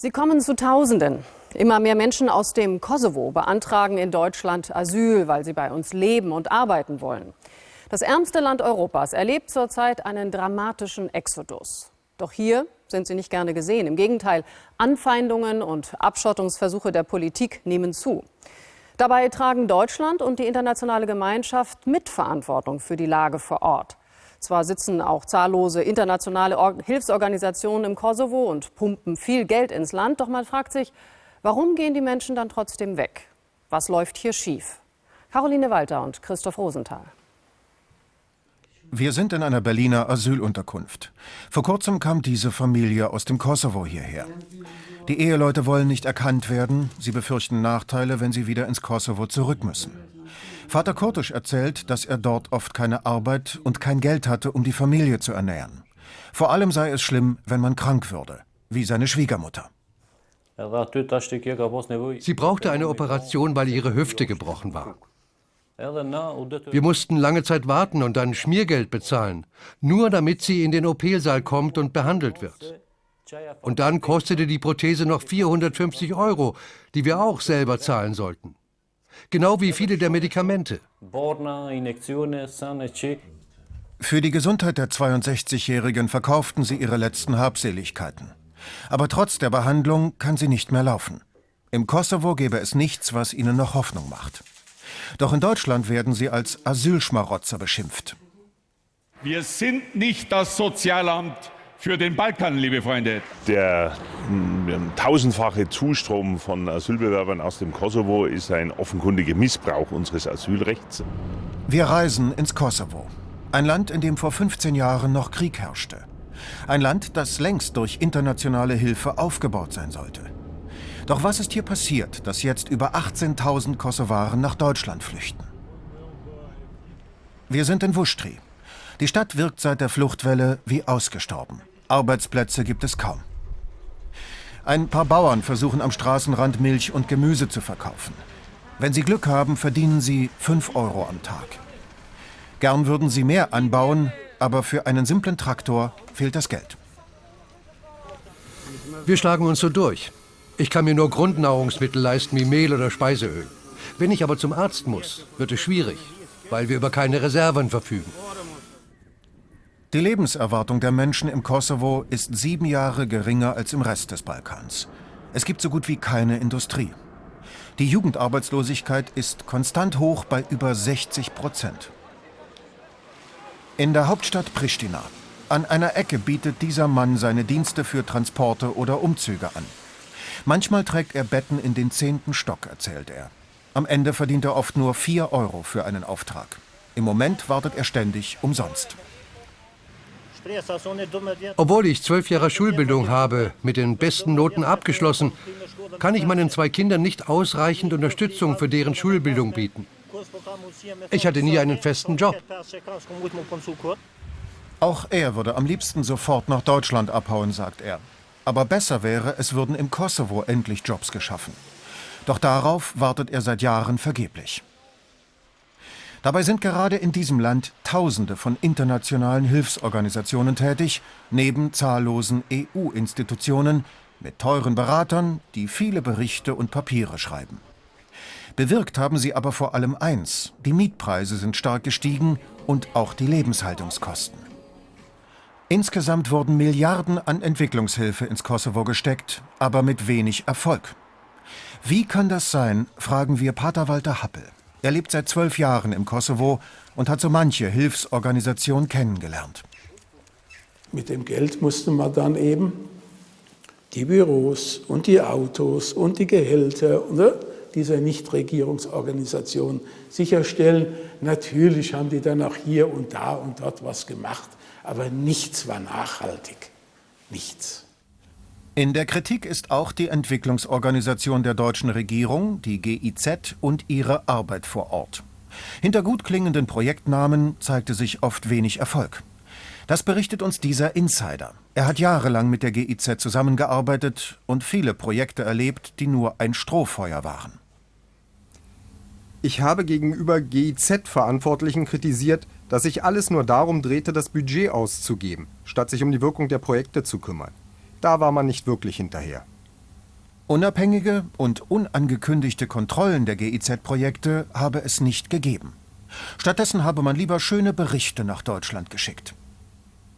Sie kommen zu Tausenden. Immer mehr Menschen aus dem Kosovo beantragen in Deutschland Asyl, weil sie bei uns leben und arbeiten wollen. Das ärmste Land Europas erlebt zurzeit einen dramatischen Exodus. Doch hier sind sie nicht gerne gesehen. Im Gegenteil, Anfeindungen und Abschottungsversuche der Politik nehmen zu. Dabei tragen Deutschland und die internationale Gemeinschaft Mitverantwortung für die Lage vor Ort. Zwar sitzen auch zahllose internationale Hilfsorganisationen im Kosovo und pumpen viel Geld ins Land, doch man fragt sich, warum gehen die Menschen dann trotzdem weg? Was läuft hier schief? Caroline Walter und Christoph Rosenthal. Wir sind in einer Berliner Asylunterkunft. Vor kurzem kam diese Familie aus dem Kosovo hierher. Die Eheleute wollen nicht erkannt werden, sie befürchten Nachteile, wenn sie wieder ins Kosovo zurück müssen. Vater Kurtisch erzählt, dass er dort oft keine Arbeit und kein Geld hatte, um die Familie zu ernähren. Vor allem sei es schlimm, wenn man krank würde, wie seine Schwiegermutter. Sie brauchte eine Operation, weil ihre Hüfte gebrochen war. Wir mussten lange Zeit warten und dann Schmiergeld bezahlen, nur damit sie in den OP-Saal kommt und behandelt wird. Und dann kostete die Prothese noch 450 Euro, die wir auch selber zahlen sollten genau wie viele der Medikamente. Für die Gesundheit der 62-Jährigen verkauften sie ihre letzten Habseligkeiten. Aber trotz der Behandlung kann sie nicht mehr laufen. Im Kosovo gäbe es nichts, was ihnen noch Hoffnung macht. Doch in Deutschland werden sie als Asylschmarotzer beschimpft. Wir sind nicht das Sozialamt für den Balkan, liebe Freunde. Der ähm, tausendfache Zustrom von Asylbewerbern aus dem Kosovo ist ein offenkundiger Missbrauch unseres Asylrechts. Wir reisen ins Kosovo. Ein Land, in dem vor 15 Jahren noch Krieg herrschte. Ein Land, das längst durch internationale Hilfe aufgebaut sein sollte. Doch was ist hier passiert, dass jetzt über 18.000 Kosovaren nach Deutschland flüchten? Wir sind in Wuschtri. Die Stadt wirkt seit der Fluchtwelle wie ausgestorben. Arbeitsplätze gibt es kaum. Ein paar Bauern versuchen am Straßenrand Milch und Gemüse zu verkaufen. Wenn sie Glück haben, verdienen sie 5 Euro am Tag. Gern würden sie mehr anbauen, aber für einen simplen Traktor fehlt das Geld. Wir schlagen uns so durch. Ich kann mir nur Grundnahrungsmittel leisten wie Mehl oder Speiseöl. Wenn ich aber zum Arzt muss, wird es schwierig, weil wir über keine Reserven verfügen. Die Lebenserwartung der Menschen im Kosovo ist sieben Jahre geringer als im Rest des Balkans. Es gibt so gut wie keine Industrie. Die Jugendarbeitslosigkeit ist konstant hoch bei über 60 Prozent. In der Hauptstadt Pristina. An einer Ecke bietet dieser Mann seine Dienste für Transporte oder Umzüge an. Manchmal trägt er Betten in den zehnten Stock, erzählt er. Am Ende verdient er oft nur 4 Euro für einen Auftrag. Im Moment wartet er ständig umsonst. Obwohl ich zwölf Jahre Schulbildung habe, mit den besten Noten abgeschlossen, kann ich meinen zwei Kindern nicht ausreichend Unterstützung für deren Schulbildung bieten. Ich hatte nie einen festen Job. Auch er würde am liebsten sofort nach Deutschland abhauen, sagt er. Aber besser wäre, es würden im Kosovo endlich Jobs geschaffen. Doch darauf wartet er seit Jahren vergeblich. Dabei sind gerade in diesem Land Tausende von internationalen Hilfsorganisationen tätig, neben zahllosen EU-Institutionen mit teuren Beratern, die viele Berichte und Papiere schreiben. Bewirkt haben sie aber vor allem eins, die Mietpreise sind stark gestiegen und auch die Lebenshaltungskosten. Insgesamt wurden Milliarden an Entwicklungshilfe ins Kosovo gesteckt, aber mit wenig Erfolg. Wie kann das sein, fragen wir Pater Walter Happel. Er lebt seit zwölf Jahren im Kosovo und hat so manche Hilfsorganisation kennengelernt. Mit dem Geld musste man dann eben die Büros und die Autos und die Gehälter ne, dieser Nichtregierungsorganisation sicherstellen. Natürlich haben die dann auch hier und da und dort was gemacht, aber nichts war nachhaltig. Nichts. In der Kritik ist auch die Entwicklungsorganisation der deutschen Regierung, die GIZ, und ihre Arbeit vor Ort. Hinter gut klingenden Projektnamen zeigte sich oft wenig Erfolg. Das berichtet uns dieser Insider. Er hat jahrelang mit der GIZ zusammengearbeitet und viele Projekte erlebt, die nur ein Strohfeuer waren. Ich habe gegenüber GIZ-Verantwortlichen kritisiert, dass sich alles nur darum drehte, das Budget auszugeben, statt sich um die Wirkung der Projekte zu kümmern. Da war man nicht wirklich hinterher. Unabhängige und unangekündigte Kontrollen der GIZ-Projekte habe es nicht gegeben. Stattdessen habe man lieber schöne Berichte nach Deutschland geschickt.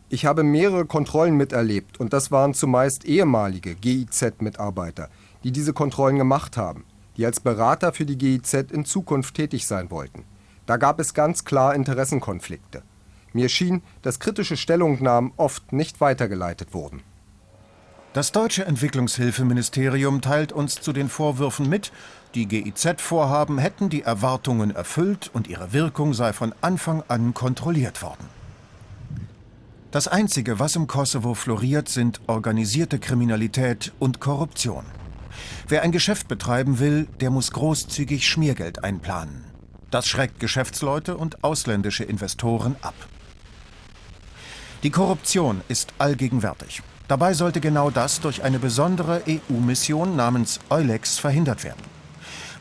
Ich habe mehrere Kontrollen miterlebt und das waren zumeist ehemalige GIZ-Mitarbeiter, die diese Kontrollen gemacht haben, die als Berater für die GIZ in Zukunft tätig sein wollten. Da gab es ganz klar Interessenkonflikte. Mir schien, dass kritische Stellungnahmen oft nicht weitergeleitet wurden. Das deutsche Entwicklungshilfeministerium teilt uns zu den Vorwürfen mit, die GIZ-Vorhaben hätten die Erwartungen erfüllt und ihre Wirkung sei von Anfang an kontrolliert worden. Das Einzige, was im Kosovo floriert, sind organisierte Kriminalität und Korruption. Wer ein Geschäft betreiben will, der muss großzügig Schmiergeld einplanen. Das schreckt Geschäftsleute und ausländische Investoren ab. Die Korruption ist allgegenwärtig. Dabei sollte genau das durch eine besondere EU-Mission namens Eulex verhindert werden.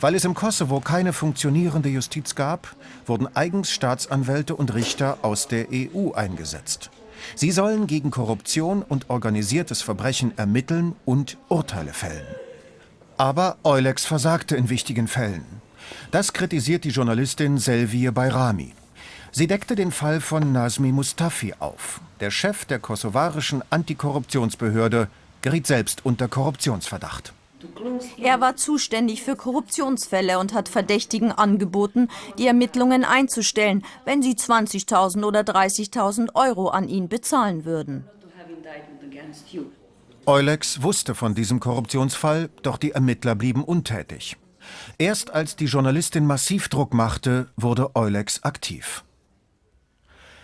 Weil es im Kosovo keine funktionierende Justiz gab, wurden eigens Staatsanwälte und Richter aus der EU eingesetzt. Sie sollen gegen Korruption und organisiertes Verbrechen ermitteln und Urteile fällen. Aber Eulex versagte in wichtigen Fällen. Das kritisiert die Journalistin Selviye Bayrami. Sie deckte den Fall von Nazmi Mustafi auf. Der Chef der kosovarischen Antikorruptionsbehörde geriet selbst unter Korruptionsverdacht. Er war zuständig für Korruptionsfälle und hat Verdächtigen angeboten, die Ermittlungen einzustellen, wenn sie 20.000 oder 30.000 Euro an ihn bezahlen würden. Eulex wusste von diesem Korruptionsfall, doch die Ermittler blieben untätig. Erst als die Journalistin massiv Druck machte, wurde Eulex aktiv.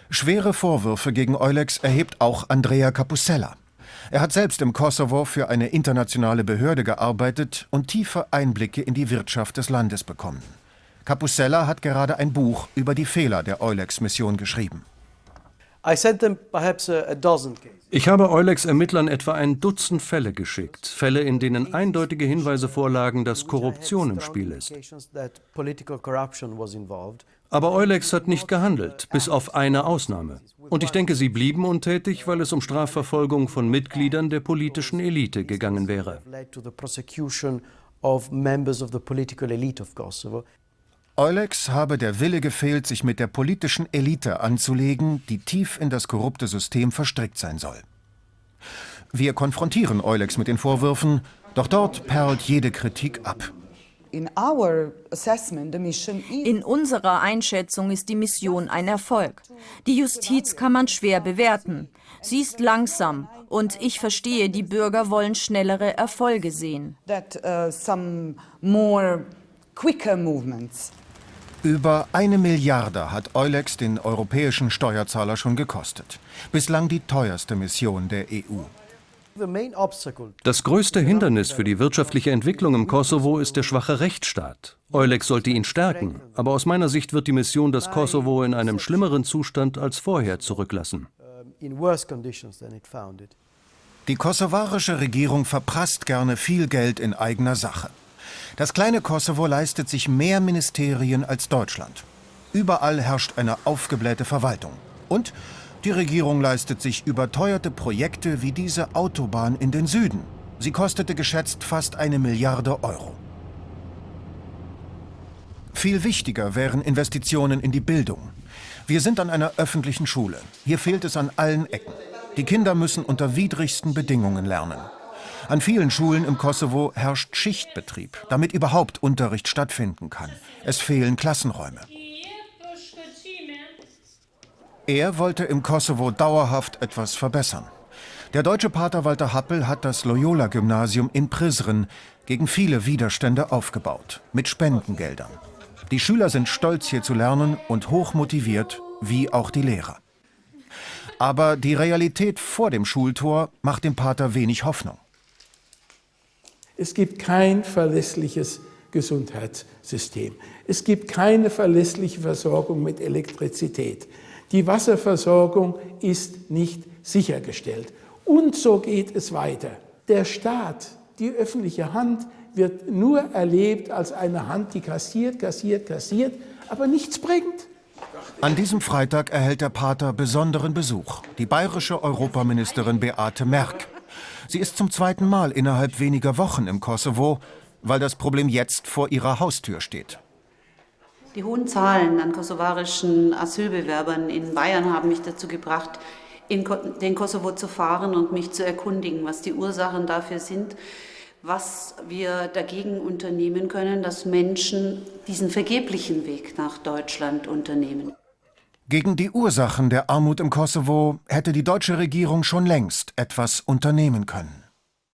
Schwere Vorwürfe gegen Eulex erhebt auch Andrea Capusella. Er hat selbst im Kosovo für eine internationale Behörde gearbeitet und tiefe Einblicke in die Wirtschaft des Landes bekommen. Capusella hat gerade ein Buch über die Fehler der Eulex-Mission geschrieben. Ich habe Eulex-Ermittlern etwa ein Dutzend Fälle geschickt. Fälle, in denen eindeutige Hinweise vorlagen, dass Korruption im Spiel ist. Aber Eulex hat nicht gehandelt, bis auf eine Ausnahme. Und ich denke, sie blieben untätig, weil es um Strafverfolgung von Mitgliedern der politischen Elite gegangen wäre. Eulex habe der Wille gefehlt, sich mit der politischen Elite anzulegen, die tief in das korrupte System verstrickt sein soll. Wir konfrontieren Eulex mit den Vorwürfen, doch dort perlt jede Kritik ab. In unserer Einschätzung ist die Mission ein Erfolg. Die Justiz kann man schwer bewerten. Sie ist langsam und ich verstehe, die Bürger wollen schnellere Erfolge sehen. Uh, Über eine Milliarde hat Eulex den europäischen Steuerzahler schon gekostet. Bislang die teuerste Mission der EU. Das größte Hindernis für die wirtschaftliche Entwicklung im Kosovo ist der schwache Rechtsstaat. Eulex sollte ihn stärken, aber aus meiner Sicht wird die Mission das Kosovo in einem schlimmeren Zustand als vorher zurücklassen. Die kosovarische Regierung verprasst gerne viel Geld in eigener Sache. Das kleine Kosovo leistet sich mehr Ministerien als Deutschland. Überall herrscht eine aufgeblähte Verwaltung. Und die Regierung leistet sich überteuerte Projekte wie diese Autobahn in den Süden. Sie kostete geschätzt fast eine Milliarde Euro. Viel wichtiger wären Investitionen in die Bildung. Wir sind an einer öffentlichen Schule. Hier fehlt es an allen Ecken. Die Kinder müssen unter widrigsten Bedingungen lernen. An vielen Schulen im Kosovo herrscht Schichtbetrieb, damit überhaupt Unterricht stattfinden kann. Es fehlen Klassenräume. Er wollte im Kosovo dauerhaft etwas verbessern. Der deutsche Pater Walter Happel hat das Loyola-Gymnasium in Prizren gegen viele Widerstände aufgebaut, mit Spendengeldern. Die Schüler sind stolz, hier zu lernen und hoch motiviert, wie auch die Lehrer. Aber die Realität vor dem Schultor macht dem Pater wenig Hoffnung. Es gibt kein verlässliches Gesundheitssystem. Es gibt keine verlässliche Versorgung mit Elektrizität. Die Wasserversorgung ist nicht sichergestellt. Und so geht es weiter. Der Staat, die öffentliche Hand, wird nur erlebt als eine Hand, die kassiert, kassiert, kassiert, aber nichts bringt. An diesem Freitag erhält der Pater besonderen Besuch, die bayerische Europaministerin Beate Merck. Sie ist zum zweiten Mal innerhalb weniger Wochen im Kosovo, weil das Problem jetzt vor ihrer Haustür steht. Die hohen Zahlen an kosovarischen Asylbewerbern in Bayern haben mich dazu gebracht, in den Kosovo zu fahren und mich zu erkundigen, was die Ursachen dafür sind, was wir dagegen unternehmen können, dass Menschen diesen vergeblichen Weg nach Deutschland unternehmen. Gegen die Ursachen der Armut im Kosovo hätte die deutsche Regierung schon längst etwas unternehmen können.